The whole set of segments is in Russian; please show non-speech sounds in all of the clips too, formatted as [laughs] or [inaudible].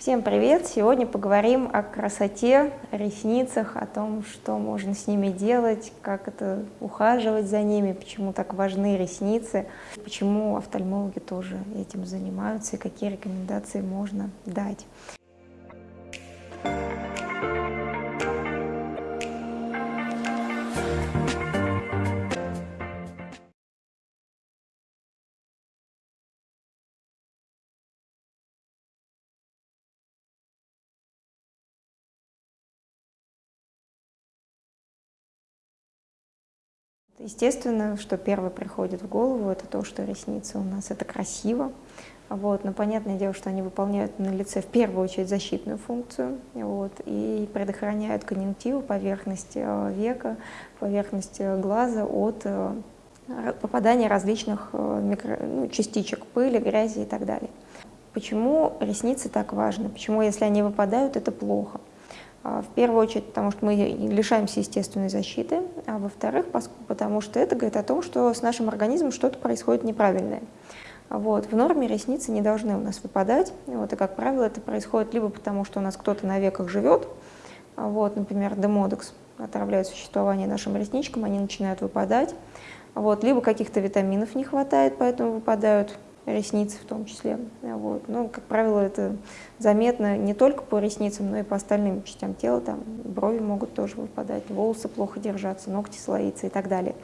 Всем привет! Сегодня поговорим о красоте, ресницах, о том, что можно с ними делать, как это ухаживать за ними, почему так важны ресницы, почему офтальмологи тоже этим занимаются и какие рекомендации можно дать. Естественно, что первое приходит в голову, это то, что ресницы у нас это красиво. Вот, но понятное дело, что они выполняют на лице в первую очередь защитную функцию вот, и предохраняют конъюнктиву, поверхность э, века, поверхность э, глаза от э, попадания различных микро, ну, частичек пыли, грязи и так далее. Почему ресницы так важны? Почему, если они выпадают, это плохо? А, в первую очередь, потому что мы лишаемся естественной защиты, а во-вторых, потому что это говорит о том, что с нашим организмом что-то происходит неправильное. Вот. В норме ресницы не должны у нас выпадать, вот, и, как правило, это происходит либо потому, что у нас кто-то на веках живет, вот, например, демодекс отравляет существование нашим ресничкам, они начинают выпадать, вот, либо каких-то витаминов не хватает, поэтому выпадают ресницы в том числе. Вот. Но, как правило, это заметно не только по ресницам, но и по остальным частям тела. Там брови могут тоже выпадать, волосы плохо держаться, ногти слоиться и так далее.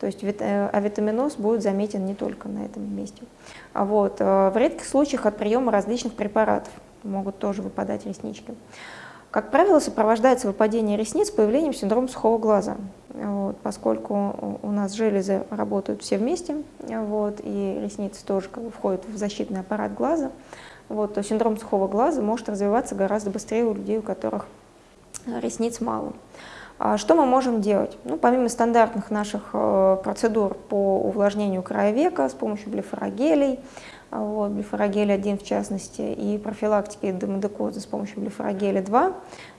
То есть э, авитаминоз будет заметен не только на этом месте. А вот, э, в редких случаях от приема различных препаратов могут тоже выпадать реснички. Как правило, сопровождается выпадение ресниц появлением синдрома сухого глаза, вот, поскольку у нас железы работают все вместе, вот, и ресницы тоже как бы, входят в защитный аппарат глаза, вот, то синдром сухого глаза может развиваться гораздо быстрее у людей, у которых ресниц мало. А что мы можем делать? Ну, помимо стандартных наших э, процедур по увлажнению края века с помощью блефорогелей, вот, блефорогель 1 в частности, и профилактики демодекоза с помощью блефорогеля 2,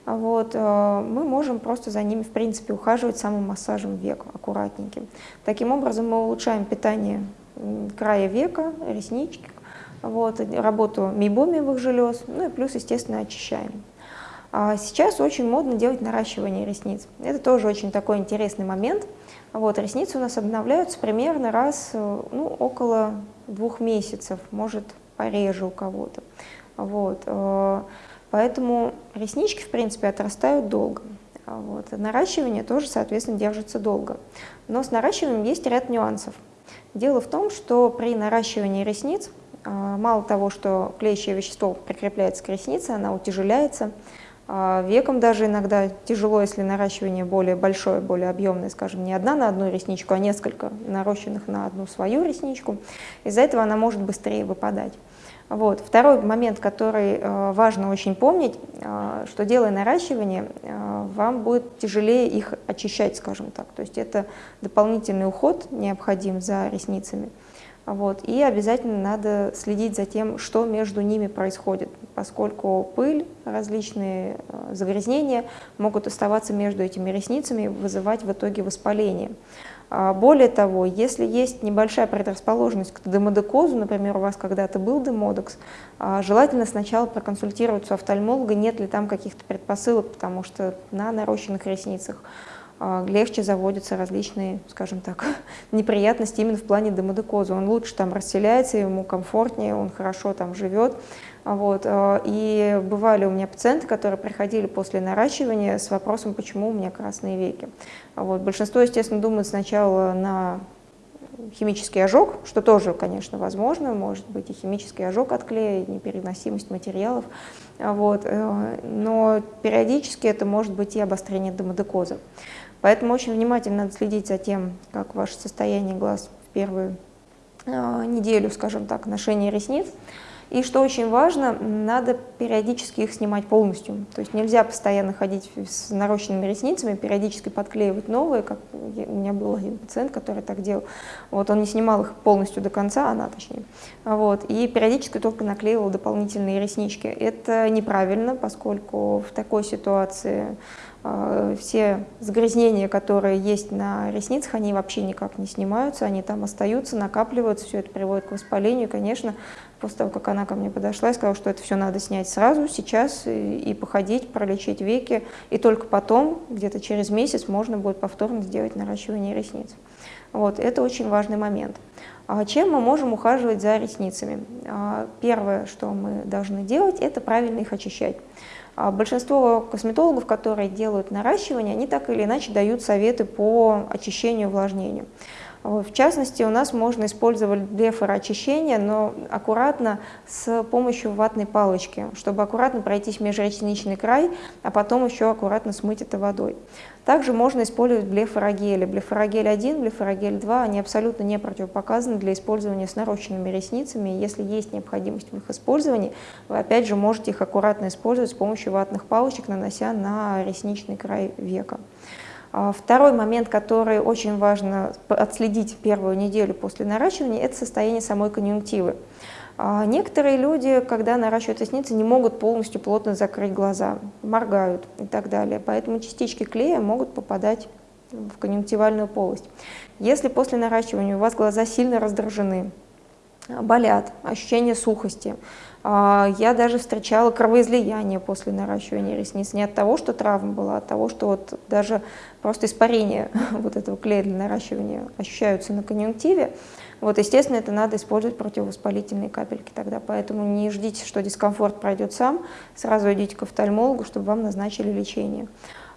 вот, э, мы можем просто за ними, в принципе, ухаживать самым массажем века, аккуратненьким. Таким образом мы улучшаем питание края века, реснички, вот, работу мейбомиевых желез, ну и плюс, естественно, очищаем. А сейчас очень модно делать наращивание ресниц. Это тоже очень такой интересный момент. Вот, ресницы у нас обновляются примерно раз, э, ну, около двух месяцев, может пореже у кого-то. Вот. Э, поэтому реснички, в принципе, отрастают долго. Вот. Наращивание тоже, соответственно, держится долго. Но с наращиванием есть ряд нюансов. Дело в том, что при наращивании ресниц, э, мало того, что клеящее вещество прикрепляется к реснице, она утяжеляется, а веком даже иногда тяжело, если наращивание более большое, более объемное, скажем, не одна на одну ресничку, а несколько нарощенных на одну свою ресничку. Из-за этого она может быстрее выпадать. Вот. Второй момент, который э, важно очень помнить, э, что делая наращивание, э, вам будет тяжелее их очищать, скажем так. То есть это дополнительный уход необходим за ресницами. Вот. И обязательно надо следить за тем, что между ними происходит, поскольку пыль, различные э, загрязнения могут оставаться между этими ресницами и вызывать в итоге воспаление. А, более того, если есть небольшая предрасположенность к демодекозу, например, у вас когда-то был демодекс, а, желательно сначала проконсультироваться у офтальмолога, нет ли там каких-то предпосылок, потому что на нарощенных ресницах легче заводятся различные, скажем так, [laughs] неприятности именно в плане демодекоза. Он лучше там расселяется, ему комфортнее, он хорошо там живет. Вот. А, и бывали у меня пациенты, которые приходили после наращивания с вопросом, почему у меня красные веки. Вот. Большинство, естественно, думает сначала на химический ожог, что тоже, конечно, возможно, может быть и химический ожог от клея, и непереносимость материалов, вот, э, но периодически это может быть и обострение демодекоза. Поэтому очень внимательно надо следить за тем, как ваше состояние глаз в первую э, неделю, скажем так, ношения ресниц. И что очень важно, надо периодически их снимать полностью. То есть нельзя постоянно ходить с нарощенными ресницами, периодически подклеивать новые, как у меня был один пациент, который так делал. Вот он не снимал их полностью до конца, она точнее. Вот, и периодически только наклеивал дополнительные реснички. Это неправильно, поскольку в такой ситуации а, все загрязнения, которые есть на ресницах, они вообще никак не снимаются, они там остаются, накапливаются, все это приводит к воспалению. И, конечно, после того, как она ко мне подошла, я сказала, что это все надо снять сразу, сейчас, и походить, пролечить веки, и только потом, где-то через месяц, можно будет повторно сделать наращивание ресниц. Вот, это очень важный момент. А чем мы можем ухаживать за ресницами? А, первое, что мы должны делать, это правильно их очищать. А большинство косметологов, которые делают наращивание, они так или иначе дают советы по очищению и увлажнению. В частности, у нас можно использовать блефороочищение, но аккуратно с помощью ватной палочки, чтобы аккуратно пройтись межресничный край, а потом еще аккуратно смыть это водой. Также можно использовать блефорогели. Блефорогель 1, блефорогель 2, они абсолютно не противопоказаны для использования с нарощенными ресницами. Если есть необходимость в их использовании, вы опять же можете их аккуратно использовать с помощью ватных палочек, нанося на ресничный край века. А второй момент, который очень важно отследить первую неделю после наращивания, это состояние самой конъюнктивы. А некоторые люди, когда наращивают ресницы, не могут полностью плотно закрыть глаза, моргают и так далее. Поэтому частички клея могут попадать в конъюнктивальную полость. Если после наращивания у вас глаза сильно раздражены, болят, ощущение сухости. А, я даже встречала кровоизлияние после наращивания ресниц. Не от того, что травма была, а от того, что вот даже просто испарение [laughs] вот этого клея для наращивания ощущаются на конъюнктиве. Вот, естественно, это надо использовать противовоспалительные капельки тогда, поэтому не ждите, что дискомфорт пройдет сам, сразу идите к офтальмологу, чтобы вам назначили лечение.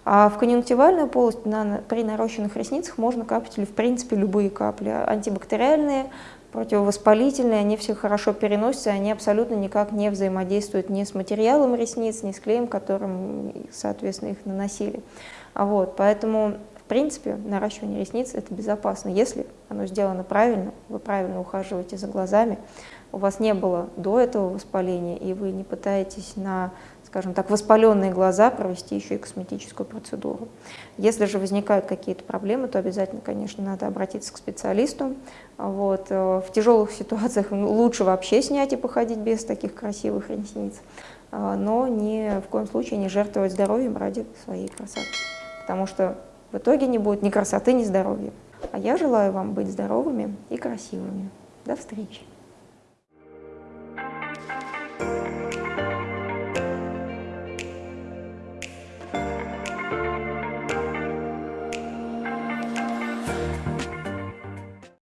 А в конъюнктивальную полость на, при нарощенных ресницах можно капать или в принципе любые капли, антибактериальные, противовоспалительные, они все хорошо переносятся, они абсолютно никак не взаимодействуют ни с материалом ресниц, ни с клеем, которым, соответственно, их наносили. Вот, поэтому, в принципе, наращивание ресниц – это безопасно, если оно сделано правильно, вы правильно ухаживаете за глазами, у вас не было до этого воспаления, и вы не пытаетесь на скажем так, воспаленные глаза провести еще и косметическую процедуру. Если же возникают какие-то проблемы, то обязательно, конечно, надо обратиться к специалисту. Вот. Э, в тяжелых [laughs] ситуациях лучше вообще снять и походить без таких красивых ресниц, э, но ни в коем случае не жертвовать здоровьем ради своей красоты, потому что в итоге не будет ни красоты, ни здоровья. А я желаю вам быть здоровыми и красивыми. До встречи!